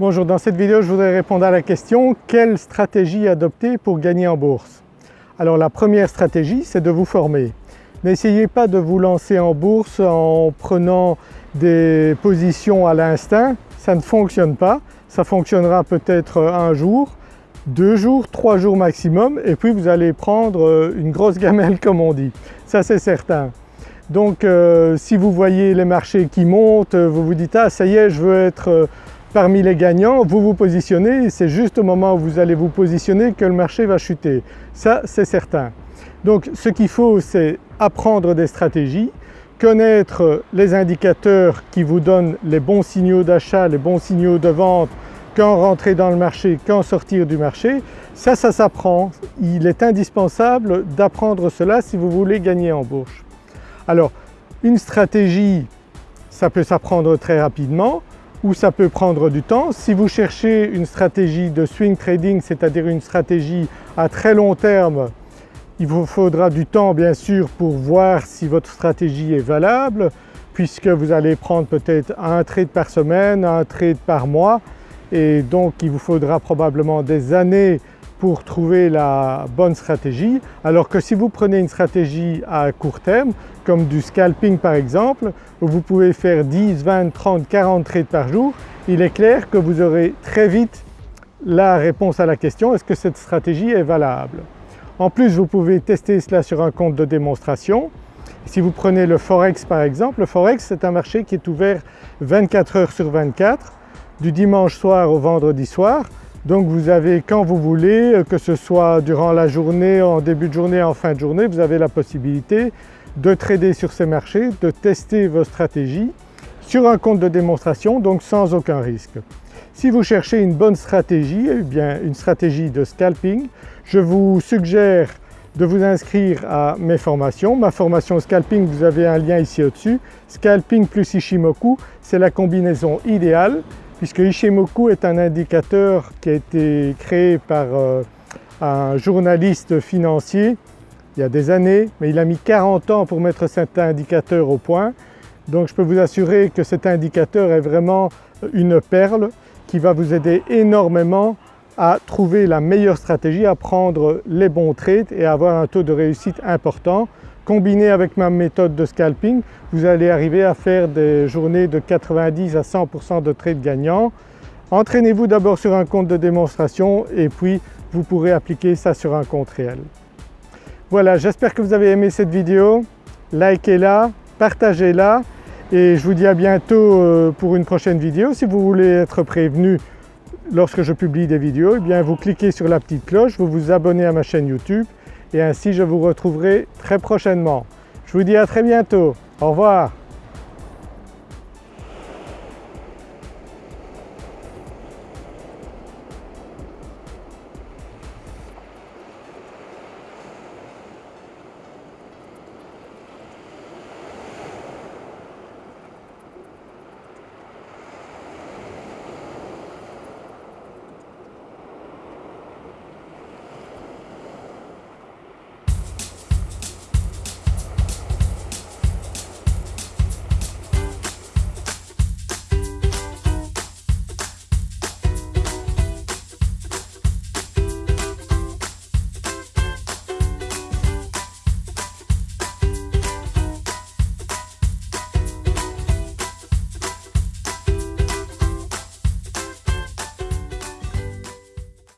Bonjour, dans cette vidéo je voudrais répondre à la question quelle stratégie adopter pour gagner en bourse? Alors la première stratégie c'est de vous former. N'essayez pas de vous lancer en bourse en prenant des positions à l'instinct, ça ne fonctionne pas. Ça fonctionnera peut-être un jour, deux jours, trois jours maximum et puis vous allez prendre une grosse gamelle comme on dit, ça c'est certain. Donc euh, si vous voyez les marchés qui montent, vous vous dites « ah ça y est je veux être euh, parmi les gagnants, vous vous positionnez c'est juste au moment où vous allez vous positionner que le marché va chuter. Ça c'est certain. Donc ce qu'il faut c'est apprendre des stratégies, connaître les indicateurs qui vous donnent les bons signaux d'achat, les bons signaux de vente, quand rentrer dans le marché, quand sortir du marché. Ça, ça s'apprend. Il est indispensable d'apprendre cela si vous voulez gagner en bourse. Alors une stratégie, ça peut s'apprendre très rapidement ou ça peut prendre du temps. Si vous cherchez une stratégie de swing trading, c'est-à-dire une stratégie à très long terme, il vous faudra du temps bien sûr pour voir si votre stratégie est valable puisque vous allez prendre peut-être un trade par semaine, un trade par mois et donc il vous faudra probablement des années pour trouver la bonne stratégie. Alors que si vous prenez une stratégie à court terme comme du scalping par exemple où vous pouvez faire 10, 20, 30, 40 trades par jour, il est clair que vous aurez très vite la réponse à la question est-ce que cette stratégie est valable? En plus vous pouvez tester cela sur un compte de démonstration. Si vous prenez le Forex par exemple, le Forex c'est un marché qui est ouvert 24 heures sur 24 du dimanche soir au vendredi soir donc vous avez quand vous voulez, euh, que ce soit durant la journée, en début de journée, en fin de journée, vous avez la possibilité de trader sur ces marchés, de tester vos stratégies sur un compte de démonstration donc sans aucun risque. Si vous cherchez une bonne stratégie, eh bien une stratégie de scalping, je vous suggère de vous inscrire à mes formations. Ma formation scalping, vous avez un lien ici au-dessus. Scalping plus Ishimoku, c'est la combinaison idéale puisque Ishimoku est un indicateur qui a été créé par euh, un journaliste financier il y a des années, mais il a mis 40 ans pour mettre cet indicateur au point. Donc je peux vous assurer que cet indicateur est vraiment une perle qui va vous aider énormément à trouver la meilleure stratégie, à prendre les bons trades et à avoir un taux de réussite important Combiné avec ma méthode de scalping, vous allez arriver à faire des journées de 90 à 100% de trades gagnants. Entraînez-vous d'abord sur un compte de démonstration et puis vous pourrez appliquer ça sur un compte réel. Voilà, j'espère que vous avez aimé cette vidéo. Likez-la, partagez-la et je vous dis à bientôt euh, pour une prochaine vidéo. Si vous voulez être prévenu lorsque je publie des vidéos, eh bien vous cliquez sur la petite cloche, vous vous abonnez à ma chaîne YouTube et ainsi je vous retrouverai très prochainement. Je vous dis à très bientôt. Au revoir.